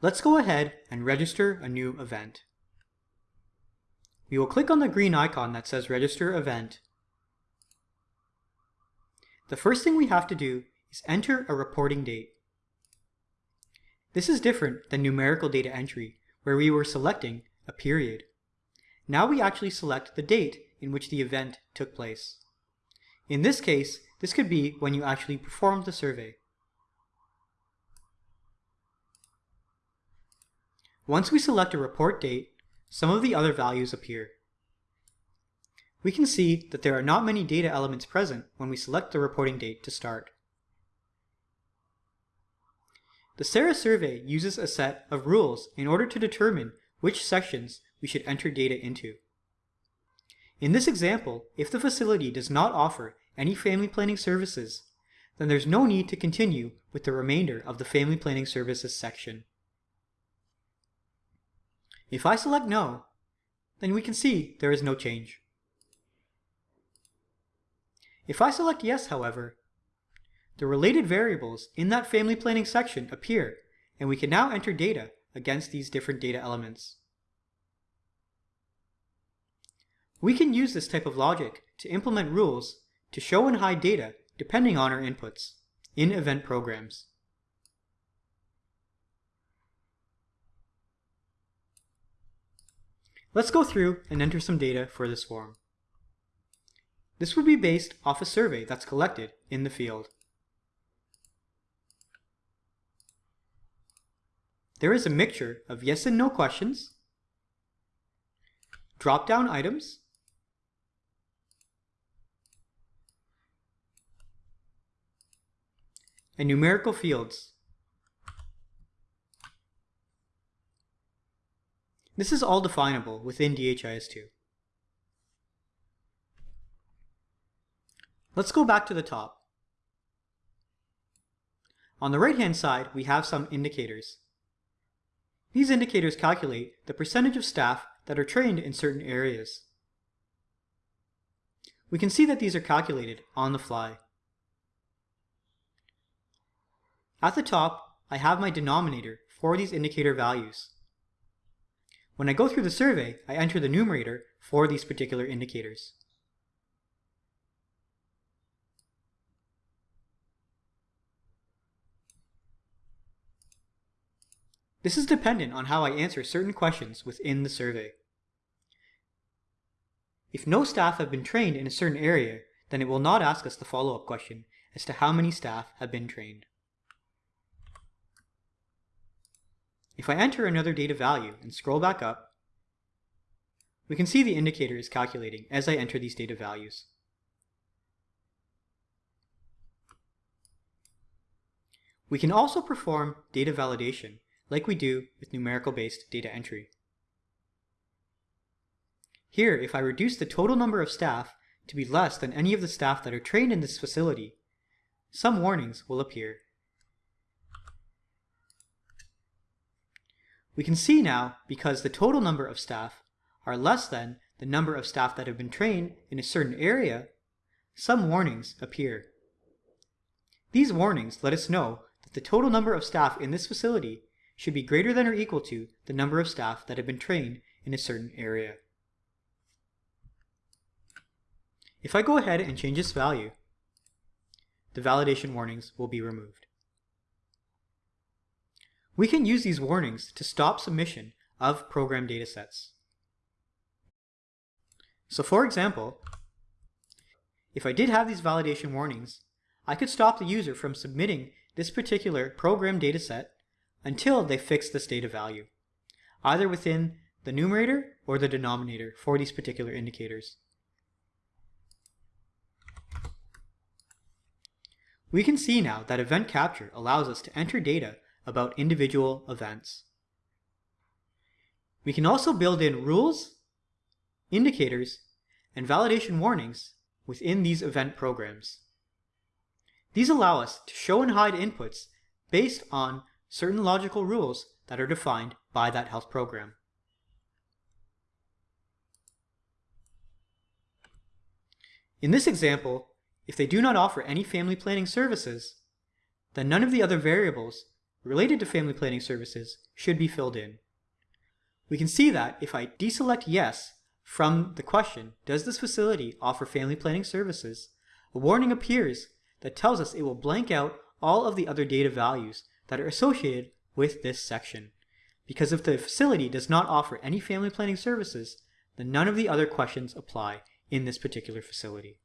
Let's go ahead and register a new event. We will click on the green icon that says Register Event. The first thing we have to do is enter a reporting date. This is different than numerical data entry, where we were selecting a period. Now we actually select the date in which the event took place. In this case, this could be when you actually performed the survey. Once we select a report date, some of the other values appear. We can see that there are not many data elements present when we select the reporting date to start. The SARA survey uses a set of rules in order to determine which sections we should enter data into. In this example, if the facility does not offer any family planning services, then there's no need to continue with the remainder of the family planning services section. If I select no, then we can see there is no change. If I select yes, however, the related variables in that family planning section appear, and we can now enter data against these different data elements. We can use this type of logic to implement rules to show and hide data depending on our inputs in event programs. Let's go through and enter some data for this form. This would be based off a survey that's collected in the field. There is a mixture of yes and no questions, drop-down items, and numerical fields. This is all definable within DHIS2. Let's go back to the top. On the right-hand side, we have some indicators. These indicators calculate the percentage of staff that are trained in certain areas. We can see that these are calculated on the fly. At the top, I have my denominator for these indicator values. When I go through the survey, I enter the numerator for these particular indicators. This is dependent on how I answer certain questions within the survey. If no staff have been trained in a certain area, then it will not ask us the follow-up question as to how many staff have been trained. If I enter another data value and scroll back up, we can see the indicator is calculating as I enter these data values. We can also perform data validation like we do with numerical-based data entry. Here, if I reduce the total number of staff to be less than any of the staff that are trained in this facility, some warnings will appear. We can see now, because the total number of staff are less than the number of staff that have been trained in a certain area, some warnings appear. These warnings let us know that the total number of staff in this facility should be greater than or equal to the number of staff that have been trained in a certain area. If I go ahead and change this value, the validation warnings will be removed. We can use these warnings to stop submission of program datasets. So for example, if I did have these validation warnings, I could stop the user from submitting this particular program dataset until they fix this data value, either within the numerator or the denominator for these particular indicators. We can see now that event capture allows us to enter data about individual events. We can also build in rules, indicators, and validation warnings within these event programs. These allow us to show and hide inputs based on certain logical rules that are defined by that health program. In this example, if they do not offer any family planning services, then none of the other variables related to family planning services should be filled in. We can see that if I deselect yes from the question, does this facility offer family planning services, a warning appears that tells us it will blank out all of the other data values that are associated with this section. Because if the facility does not offer any family planning services, then none of the other questions apply in this particular facility.